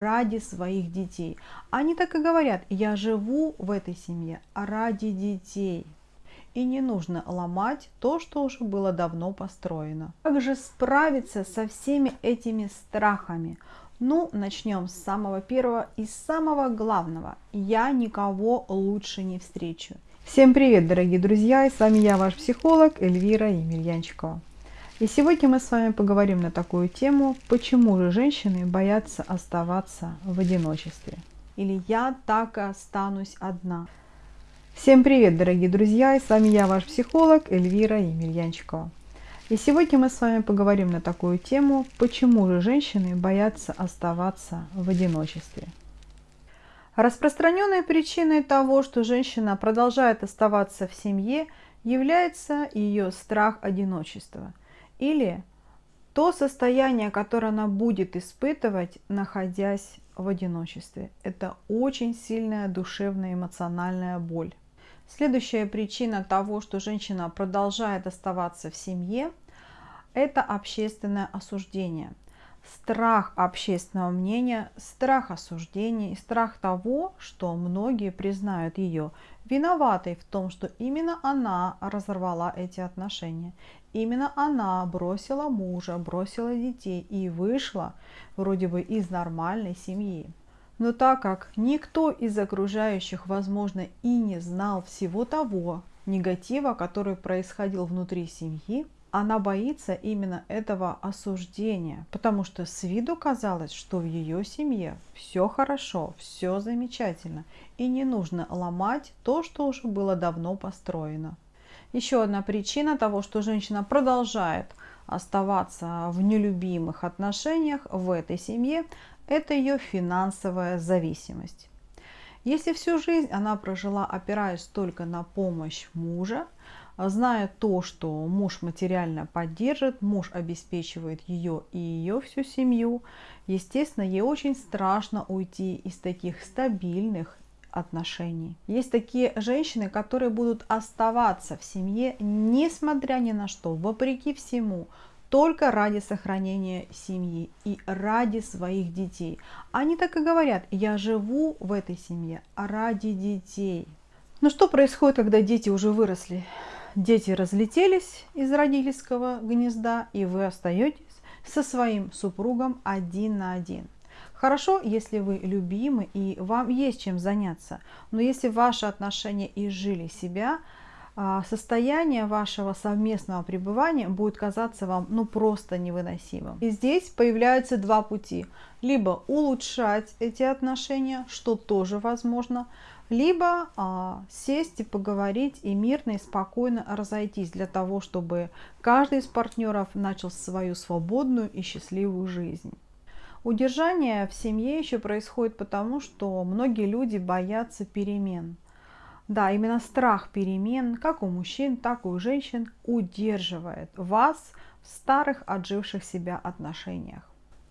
ради своих детей. Они так и говорят, я живу в этой семье ради детей. И не нужно ломать то, что уже было давно построено. Как же справиться со всеми этими страхами? Ну, начнем с самого первого и самого главного. Я никого лучше не встречу. Всем привет, дорогие друзья! И с вами я, ваш психолог Эльвира Емельянчикова. И сегодня мы с вами поговорим на такую тему, почему же женщины боятся оставаться в одиночестве. Или я так и останусь одна. Всем привет, дорогие друзья! И с вами я, ваш психолог Эльвира Емельянчикова. И сегодня мы с вами поговорим на такую тему, почему же женщины боятся оставаться в одиночестве. Распространенной причиной того, что женщина продолжает оставаться в семье, является ее страх одиночества – или то состояние, которое она будет испытывать, находясь в одиночестве. Это очень сильная душевная эмоциональная боль. Следующая причина того, что женщина продолжает оставаться в семье, это общественное осуждение. Страх общественного мнения, страх осуждений, страх того, что многие признают ее виноватой в том, что именно она разорвала эти отношения. Именно она бросила мужа, бросила детей и вышла вроде бы из нормальной семьи. Но так как никто из окружающих, возможно, и не знал всего того негатива, который происходил внутри семьи, она боится именно этого осуждения, потому что с виду казалось, что в ее семье все хорошо, все замечательно, и не нужно ломать то, что уже было давно построено. Еще одна причина того, что женщина продолжает оставаться в нелюбимых отношениях в этой семье, это ее финансовая зависимость. Если всю жизнь она прожила, опираясь только на помощь мужа, зная то, что муж материально поддержит, муж обеспечивает ее и ее всю семью, естественно, ей очень страшно уйти из таких стабильных отношений. Есть такие женщины, которые будут оставаться в семье, несмотря ни на что, вопреки всему, только ради сохранения семьи и ради своих детей. Они так и говорят, я живу в этой семье ради детей. Но что происходит, когда дети уже выросли? Дети разлетелись из родительского гнезда, и вы остаетесь со своим супругом один на один. Хорошо, если вы любимы и вам есть чем заняться, но если ваши отношения изжили себя, а, состояние вашего совместного пребывания будет казаться вам ну просто невыносимым. И здесь появляются два пути. Либо улучшать эти отношения, что тоже возможно, либо а, сесть и поговорить и мирно и спокойно разойтись для того, чтобы каждый из партнеров начал свою свободную и счастливую жизнь. Удержание в семье еще происходит потому, что многие люди боятся перемен. Да, именно страх перемен, как у мужчин, так и у женщин, удерживает вас в старых отживших себя отношениях.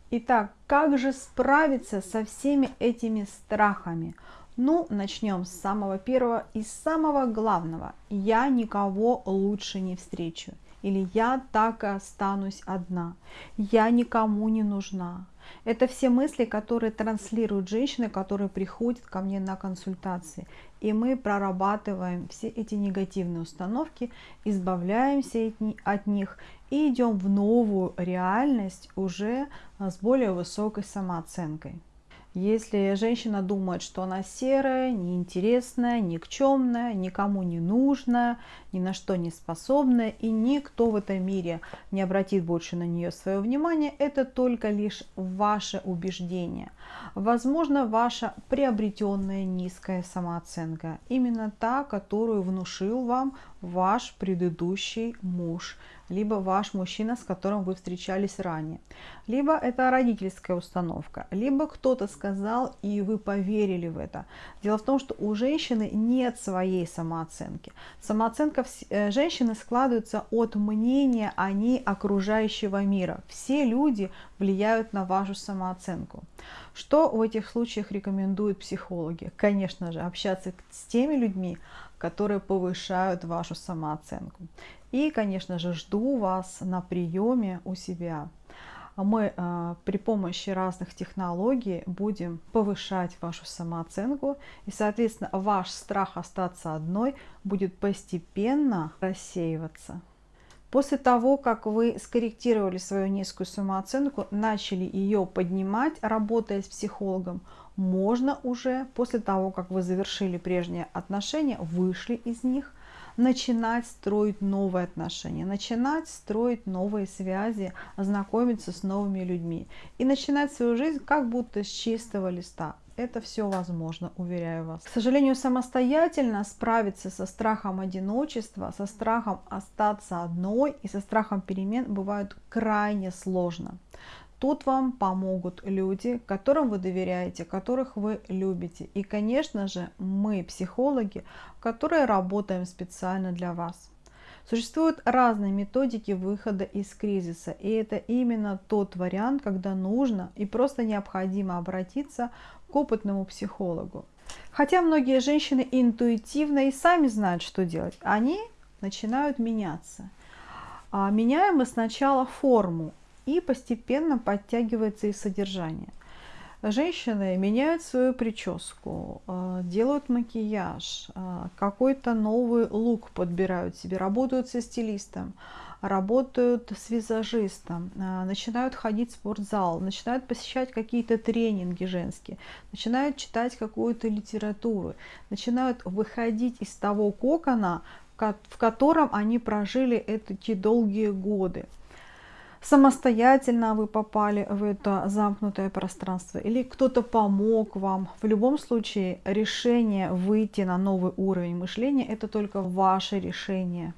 Итак, как же справиться со всеми этими страхами? Ну, начнем с самого первого и самого главного. Я никого лучше не встречу. Или я так и останусь одна. Я никому не нужна. Это все мысли, которые транслируют женщины, которые приходят ко мне на консультации. И мы прорабатываем все эти негативные установки, избавляемся от них и идем в новую реальность уже с более высокой самооценкой. Если женщина думает, что она серая, неинтересная, никчемная, никому не нужная, ни на что не способная, и никто в этом мире не обратит больше на нее свое внимание, это только лишь ваше убеждение. Возможно, ваша приобретенная низкая самооценка, именно та, которую внушил вам ваш предыдущий муж – либо ваш мужчина, с которым вы встречались ранее. Либо это родительская установка, либо кто-то сказал, и вы поверили в это. Дело в том, что у женщины нет своей самооценки. Самооценка э, женщины складывается от мнения о ней окружающего мира. Все люди влияют на вашу самооценку. Что в этих случаях рекомендуют психологи? Конечно же, общаться с теми людьми, которые повышают вашу самооценку. И, конечно же, жду вас на приеме у себя. мы э, при помощи разных технологий будем повышать вашу самооценку, и, соответственно, ваш страх остаться одной будет постепенно рассеиваться. После того, как вы скорректировали свою низкую самооценку, начали ее поднимать, работая с психологом, можно уже после того, как вы завершили прежние отношения, вышли из них, начинать строить новые отношения, начинать строить новые связи, знакомиться с новыми людьми и начинать свою жизнь как будто с чистого листа. Это все возможно, уверяю вас. К сожалению, самостоятельно справиться со страхом одиночества, со страхом остаться одной и со страхом перемен бывает крайне сложно. Тут вам помогут люди, которым вы доверяете, которых вы любите. И, конечно же, мы, психологи, которые работаем специально для вас. Существуют разные методики выхода из кризиса, и это именно тот вариант, когда нужно и просто необходимо обратиться к опытному психологу. Хотя многие женщины интуитивно и сами знают, что делать, они начинают меняться. А меняем мы сначала форму, и постепенно подтягивается и содержание. Женщины меняют свою прическу, э, делают макияж, э, какой-то новый лук подбирают себе, работают со стилистом, работают с визажистом, э, начинают ходить в спортзал, начинают посещать какие-то тренинги женские, начинают читать какую-то литературу, начинают выходить из того кокона, в котором они прожили эти долгие годы самостоятельно вы попали в это замкнутое пространство или кто-то помог вам. В любом случае решение выйти на новый уровень мышления это только ваше решение.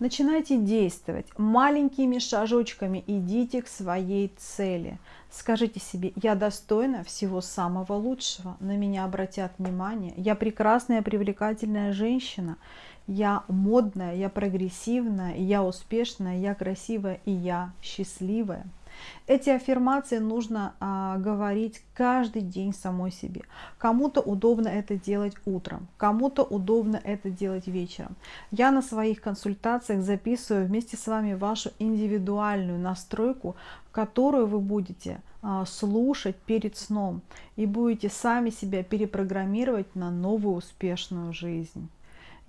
Начинайте действовать маленькими шажочками, идите к своей цели. Скажите себе, я достойна всего самого лучшего, на меня обратят внимание, я прекрасная, привлекательная женщина, я модная, я прогрессивная, я успешная, я красивая и я счастливая. Эти аффирмации нужно а, говорить каждый день самой себе. Кому-то удобно это делать утром, кому-то удобно это делать вечером. Я на своих консультациях записываю вместе с вами вашу индивидуальную настройку, которую вы будете а, слушать перед сном и будете сами себя перепрограммировать на новую успешную жизнь.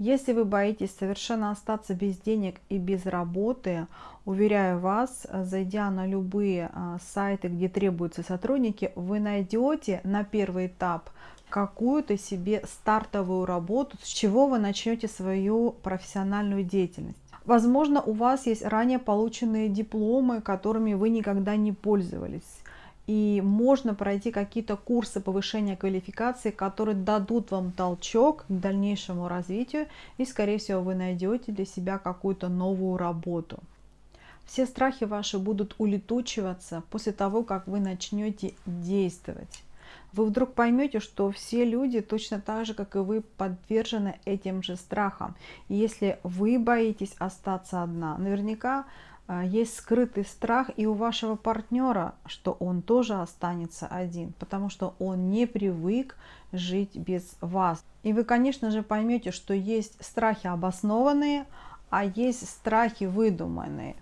Если вы боитесь совершенно остаться без денег и без работы, уверяю вас, зайдя на любые а, сайты, где требуются сотрудники, вы найдете на первый этап какую-то себе стартовую работу, с чего вы начнете свою профессиональную деятельность. Возможно, у вас есть ранее полученные дипломы, которыми вы никогда не пользовались и можно пройти какие-то курсы повышения квалификации, которые дадут вам толчок к дальнейшему развитию, и, скорее всего, вы найдете для себя какую-то новую работу. Все страхи ваши будут улетучиваться после того, как вы начнете действовать. Вы вдруг поймете, что все люди точно так же, как и вы, подвержены этим же страхам. И если вы боитесь остаться одна, наверняка есть скрытый страх и у вашего партнера, что он тоже останется один, потому что он не привык жить без вас. И вы, конечно же, поймете, что есть страхи обоснованные, а есть страхи выдуманные.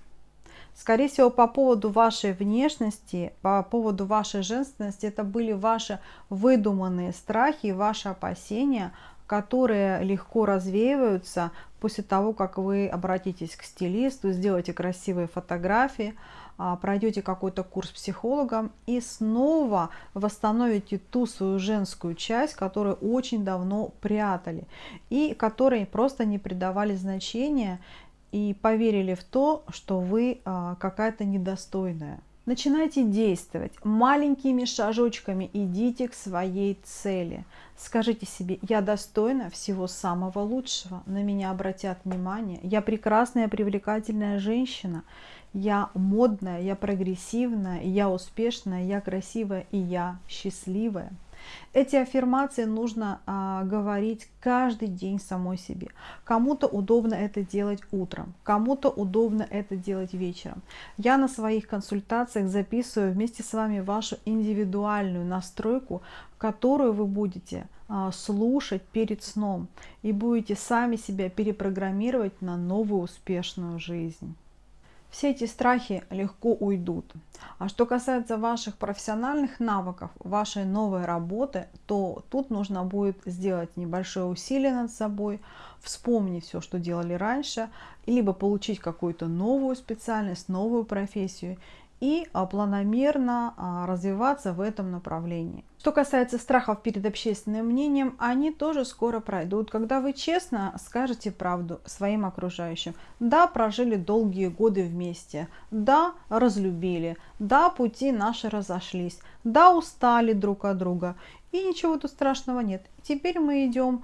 Скорее всего, по поводу вашей внешности, по поводу вашей женственности, это были ваши выдуманные страхи, ваши опасения, которые легко развеиваются после того, как вы обратитесь к стилисту, сделаете красивые фотографии, а, пройдете какой-то курс психологом и снова восстановите ту свою женскую часть, которую очень давно прятали и которой просто не придавали значения и поверили в то, что вы а, какая-то недостойная. Начинайте действовать маленькими шажочками, идите к своей цели. Скажите себе, я достойна всего самого лучшего, на меня обратят внимание, я прекрасная, привлекательная женщина, я модная, я прогрессивная, я успешная, я красивая и я счастливая. Эти аффирмации нужно а, говорить каждый день самой себе. Кому-то удобно это делать утром, кому-то удобно это делать вечером. Я на своих консультациях записываю вместе с вами вашу индивидуальную настройку, которую вы будете а, слушать перед сном и будете сами себя перепрограммировать на новую успешную жизнь. Все эти страхи легко уйдут. А что касается ваших профессиональных навыков, вашей новой работы, то тут нужно будет сделать небольшое усилие над собой, вспомнить все, что делали раньше, либо получить какую-то новую специальность, новую профессию и а, планомерно а, развиваться в этом направлении. Что касается страхов перед общественным мнением, они тоже скоро пройдут, когда вы честно скажете правду своим окружающим. Да, прожили долгие годы вместе, да, разлюбили, да, пути наши разошлись, да, устали друг от друга. И ничего тут страшного нет. Теперь мы идем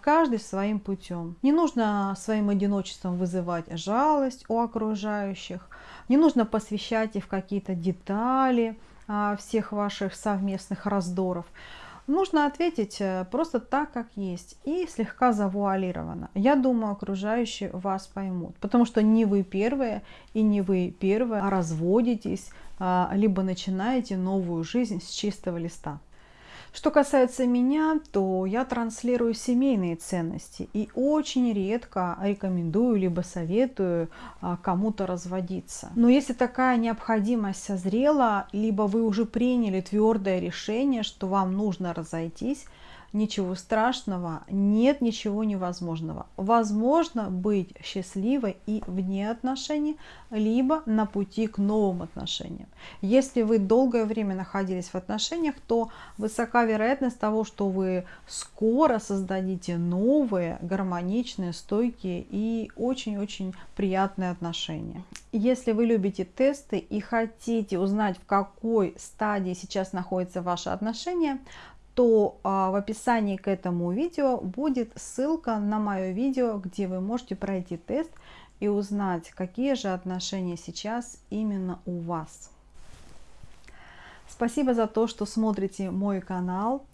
каждый своим путем. Не нужно своим одиночеством вызывать жалость у окружающих, не нужно посвящать их в какие-то детали а, всех ваших совместных раздоров. Нужно ответить э, просто так, как есть, и слегка завуалированно. Я думаю, окружающие вас поймут, потому что не вы первые и не вы первые а разводитесь, а, либо начинаете новую жизнь с чистого листа. Что касается меня, то я транслирую семейные ценности и очень редко рекомендую либо советую а, кому-то разводиться. Но если такая необходимость созрела, либо вы уже приняли твердое решение, что вам нужно разойтись, ничего страшного, нет ничего невозможного. Возможно быть счастливой и вне отношений, либо на пути к новым отношениям. Если вы долгое время находились в отношениях, то высока вероятность того, что вы скоро создадите новые, гармоничные, стойкие и очень-очень приятные отношения. Если вы любите тесты и хотите узнать, в какой стадии сейчас находятся ваши отношения, то а, в описании к этому видео будет ссылка на мое видео, где вы можете пройти тест и узнать, какие же отношения сейчас именно у вас. Спасибо за то, что смотрите мой канал.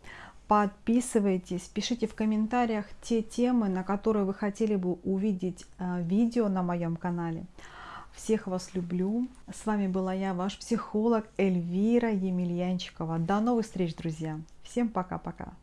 Подписывайтесь, пишите в комментариях те темы, на которые вы хотели бы увидеть а, видео на моем канале. Всех вас люблю. С вами была я, ваш психолог Эльвира Емельянчикова. До новых встреч, друзья. Всем пока-пока.